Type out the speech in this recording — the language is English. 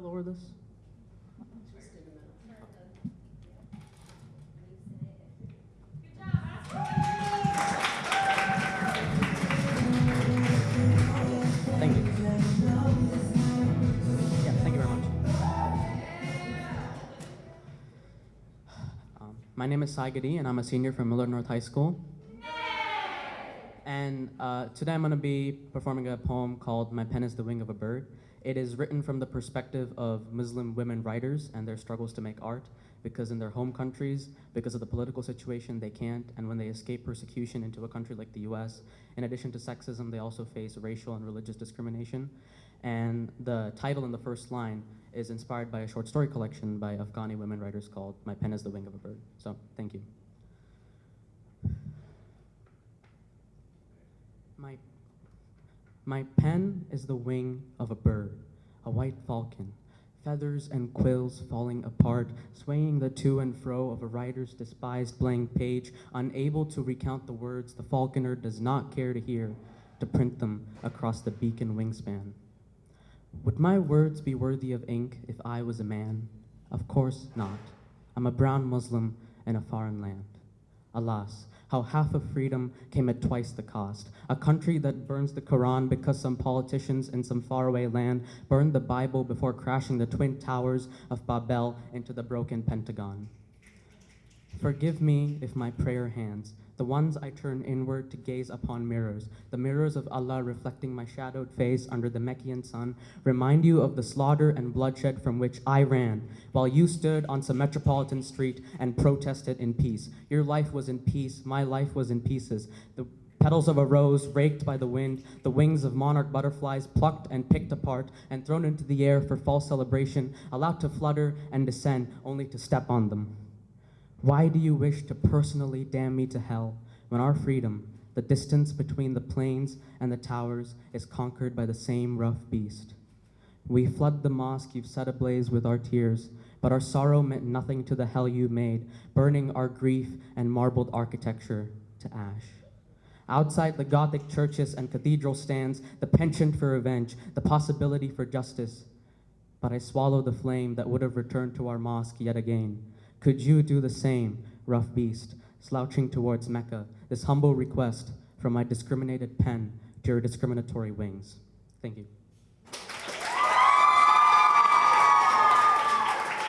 for this? Thank you. Yeah, thank you very much. Um, my name is Sai Gadi, and I'm a senior from Millard North High School. And uh, today I'm going to be performing a poem called My Pen is the Wing of a Bird. It is written from the perspective of Muslim women writers and their struggles to make art because in their home countries, because of the political situation, they can't. And when they escape persecution into a country like the US, in addition to sexism, they also face racial and religious discrimination. And the title in the first line is inspired by a short story collection by Afghani women writers called My Pen is the Wing of a Bird. So, thank you. My, my pen is the wing of a bird, a white falcon, feathers and quills falling apart, swaying the to and fro of a writer's despised blank page, unable to recount the words the falconer does not care to hear, to print them across the beacon wingspan. Would my words be worthy of ink if I was a man? Of course not. I'm a brown Muslim in a foreign land. Alas, how half of freedom came at twice the cost. A country that burns the Quran because some politicians in some faraway land burned the Bible before crashing the twin towers of Babel into the broken Pentagon. Forgive me if my prayer hands, the ones I turn inward to gaze upon mirrors, the mirrors of Allah reflecting my shadowed face under the Meccan sun, remind you of the slaughter and bloodshed from which I ran, while you stood on some metropolitan street and protested in peace. Your life was in peace, my life was in pieces. The petals of a rose raked by the wind, the wings of monarch butterflies plucked and picked apart and thrown into the air for false celebration, allowed to flutter and descend only to step on them. Why do you wish to personally damn me to hell when our freedom, the distance between the planes and the towers, is conquered by the same rough beast? We flood the mosque you've set ablaze with our tears, but our sorrow meant nothing to the hell you made, burning our grief and marbled architecture to ash. Outside the Gothic churches and cathedral stands the penchant for revenge, the possibility for justice. But I swallow the flame that would have returned to our mosque yet again. Could you do the same, rough beast, slouching towards Mecca, this humble request from my discriminated pen to your discriminatory wings? Thank you.